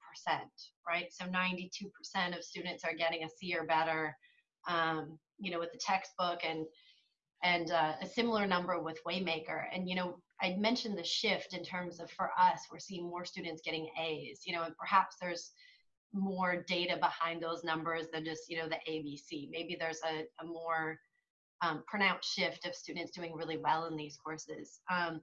right? So 92% of students are getting a C or better, um, you know, with the textbook and and uh, a similar number with Waymaker. And, you know, I mentioned the shift in terms of for us, we're seeing more students getting A's, you know, and perhaps there's more data behind those numbers than just, you know, the ABC. Maybe there's a, a more um, pronounced shift of students doing really well in these courses. Um,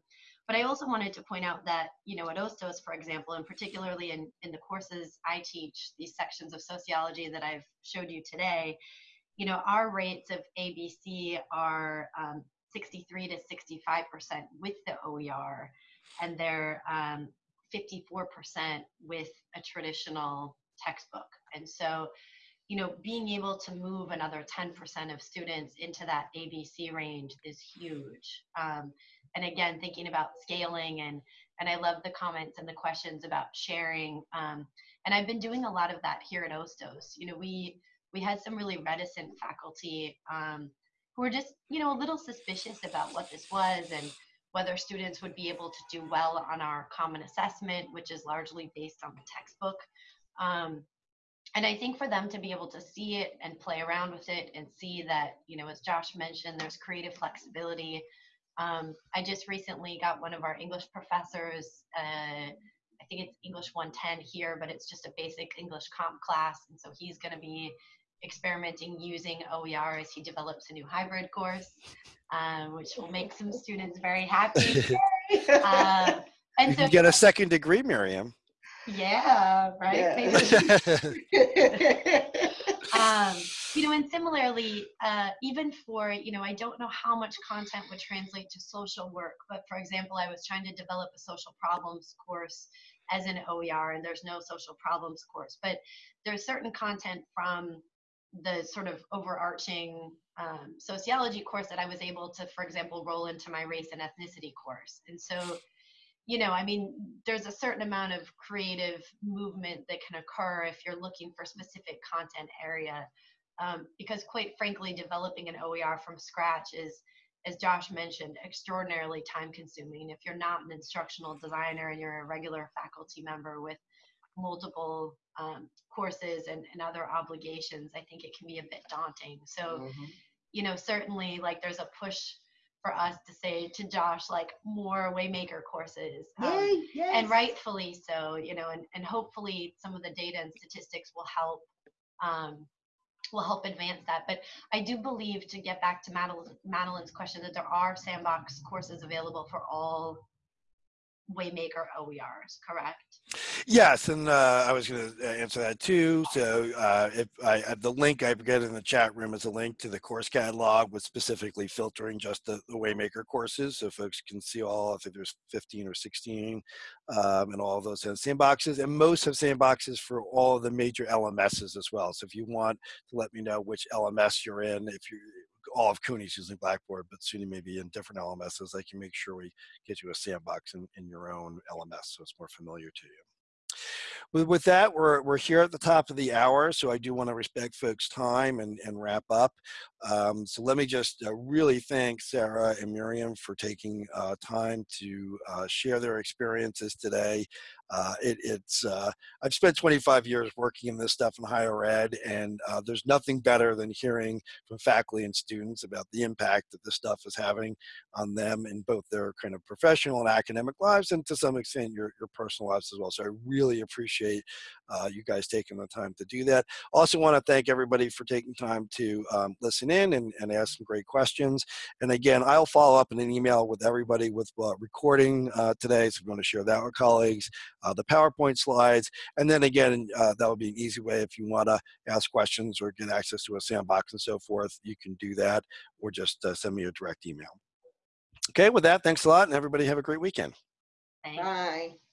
but I also wanted to point out that, you know, at Hostos, for example, and particularly in, in the courses I teach, these sections of sociology that I've showed you today, you know, our rates of ABC are um, 63 to 65% with the OER, and they're um, 54% with a traditional textbook. And so, you know, being able to move another 10% of students into that ABC range is huge. Um, and again, thinking about scaling and and I love the comments and the questions about sharing. Um, and I've been doing a lot of that here at Hostos. You know, we we had some really reticent faculty um, who were just, you know, a little suspicious about what this was and whether students would be able to do well on our common assessment, which is largely based on the textbook. Um, and I think for them to be able to see it and play around with it and see that, you know, as Josh mentioned, there's creative flexibility. Um, I just recently got one of our English professors, uh, I think it's English 110 here, but it's just a basic English comp class. And so he's going to be experimenting using OER as he develops a new hybrid course, um, which will make some students very happy. uh, and you so, can get a second degree, Miriam. Yeah, right. Yeah. Um, you know, and similarly, uh, even for, you know, I don't know how much content would translate to social work, but for example, I was trying to develop a social problems course as an OER, and there's no social problems course, but there's certain content from the sort of overarching um, sociology course that I was able to, for example, roll into my race and ethnicity course. And so, you know, I mean, there's a certain amount of creative movement that can occur if you're looking for specific content area. Um, because quite frankly, developing an OER from scratch is, as Josh mentioned, extraordinarily time consuming. If you're not an instructional designer and you're a regular faculty member with multiple um, courses and, and other obligations, I think it can be a bit daunting. So, Mhm. you know, certainly like there's a push for us to say to Josh, like more Waymaker courses. um, Yay, yes. and rightfully so, you know, and, and hopefully some of the data and statistics will help um, will help advance that. But I do believe to get back to Madeline, Madeline's question that there are sandbox courses available for all Waymaker OERs, correct? Yes, and uh, I was going to answer that too. So uh, if I uh, the link I get in the chat room is a link to the course catalog with specifically filtering just the, the Waymaker courses, so folks can see all. I think there's 15 or 16, um, and all of those have sandboxes, and most have sandboxes for all the major LMSs as well. So if you want to let me know which LMS you're in, if you all of CUNY's using Blackboard, but SUNY may be in different LMSs. I can make sure we get you a sandbox in, in your own LMS so it's more familiar to you. With, with that, we're, we're here at the top of the hour, so I do want to respect folks' time and, and wrap up. Um, so let me just uh, really thank Sarah and Miriam for taking uh, time to uh, share their experiences today. Uh, it, it's uh, I've spent 25 years working in this stuff in higher ed, and uh, there's nothing better than hearing from faculty and students about the impact that this stuff is having on them in both their kind of professional and academic lives, and to some extent your, your personal lives as well. So I really appreciate you guys taking the time to do that. Also want to thank everybody for taking time to um, listen in and, and ask some great questions. And again, I'll follow up in an email with everybody with uh, recording uh, today, so I'm going to share that with colleagues uh, the PowerPoint slides. And then again, uh, that would be an easy way if you want to ask questions or get access to a sandbox and so forth, you can do that or just uh, send me a direct email. Okay, with that, thanks a lot, and everybody have a great weekend. Thanks. Bye.